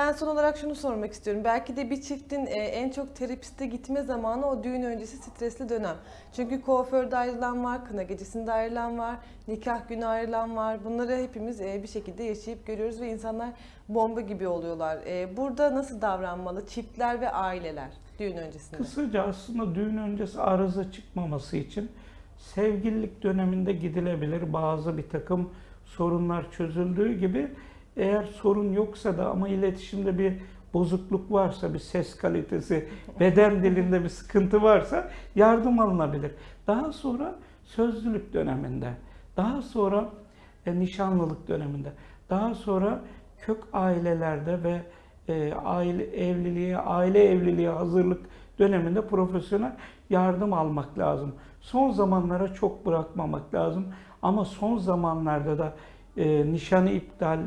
Ben son olarak şunu sormak istiyorum. Belki de bir çiftin e, en çok terapiste gitme zamanı o düğün öncesi stresli dönem. Çünkü kuaförde ayrılan var, kına gecesinde ayrılan var, nikah günü ayrılan var. Bunları hepimiz e, bir şekilde yaşayıp görüyoruz ve insanlar bomba gibi oluyorlar. E, Burada nasıl davranmalı çiftler ve aileler düğün öncesinde? Kısaca aslında düğün öncesi arıza çıkmaması için sevgililik döneminde gidilebilir. Bazı bir takım sorunlar çözüldüğü gibi eğer sorun yoksa da ama iletişimde bir bozukluk varsa, bir ses kalitesi, beden dilinde bir sıkıntı varsa yardım alınabilir. Daha sonra sözlülük döneminde, daha sonra e, nişanlılık döneminde, daha sonra kök ailelerde ve e, aile evliliğe, aile evliliğe hazırlık döneminde profesyonel yardım almak lazım. Son zamanlara çok bırakmamak lazım. Ama son zamanlarda da e, nişanı iptal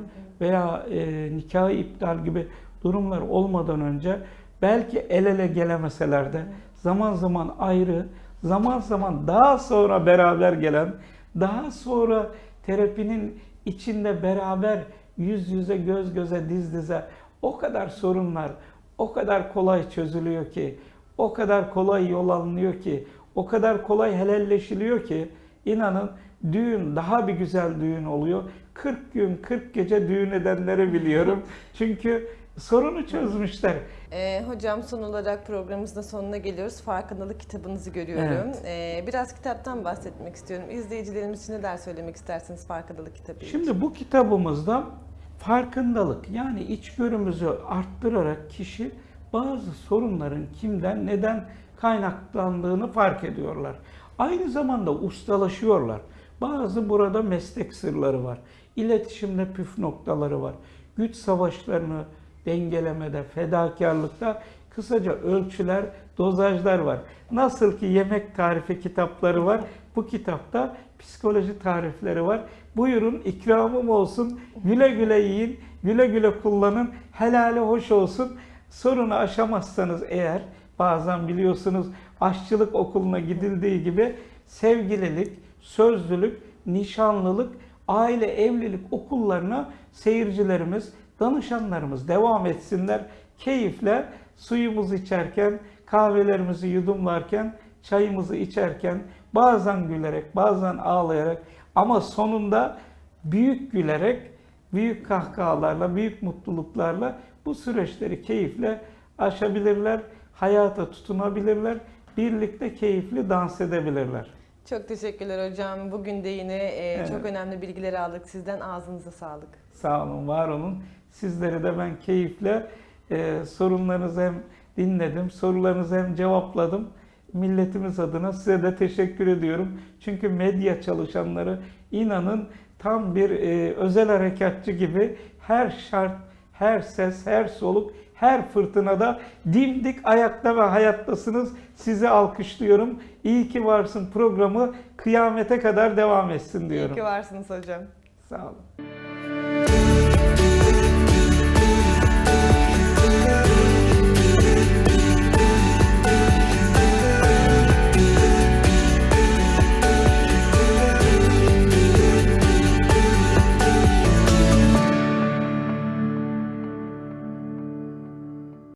veya e, nikahı iptal gibi durumlar olmadan önce belki el ele gelemeseler de zaman zaman ayrı, zaman zaman daha sonra beraber gelen, daha sonra terapinin içinde beraber yüz yüze, göz göze, diz dize o kadar sorunlar o kadar kolay çözülüyor ki, o kadar kolay yol alınıyor ki, o kadar kolay helalleşiliyor ki inanın düğün daha bir güzel düğün oluyor. 40 gün 40 gece düğün edenleri biliyorum. Çünkü sorunu çözmüşler. E, hocam son olarak programımızın sonuna geliyoruz. Farkındalık kitabınızı görüyorum. E, biraz kitaptan bahsetmek istiyorum. İzleyicilerimiz için neler söylemek istersiniz farkındalık kitabı için? Şimdi bu kitabımızda farkındalık yani içgörümüzü arttırarak kişi bazı sorunların kimden neden kaynaklandığını fark ediyorlar. Aynı zamanda ustalaşıyorlar. Bazı burada meslek sırları var. İletişimde püf noktaları var. Güç savaşlarını dengelemede, fedakarlıkta kısaca ölçüler, dozajlar var. Nasıl ki yemek tarifi kitapları var, bu kitapta psikoloji tarifleri var. Buyurun ikramım olsun, güle güle yiyin, güle güle kullanın, helali hoş olsun. Sorunu aşamazsanız eğer, bazen biliyorsunuz aşçılık okuluna gidildiği gibi sevgililik, sözlülük, nişanlılık, aile evlilik okullarına seyircilerimiz, danışanlarımız devam etsinler. Keyifle suyumuzu içerken, kahvelerimizi yudumlarken, çayımızı içerken, bazen gülerek, bazen ağlayarak ama sonunda büyük gülerek, büyük kahkahalarla, büyük mutluluklarla bu süreçleri keyifle aşabilirler, hayata tutunabilirler, birlikte keyifli dans edebilirler. Çok teşekkürler hocam. Bugün de yine e, Evet. çok önemli bilgileri aldık sizden. Ağzınıza sağlık. Sağ olun, var olun. Sizleri de ben keyifle e, sorunlarınızı hem dinledim, sorularınızı hem cevapladım. Milletimiz adına size de teşekkür ediyorum. Çünkü medya çalışanları inanın tam bir e, özel harekatçı gibi her şart, her ses, her soluk, her fırtınada dimdik ayakta ve hayattasınız. Sizi alkışlıyorum. İyi ki varsın programı kıyamete kadar devam etsin İyi diyorum. ki varsınız hocam. Sağ olun.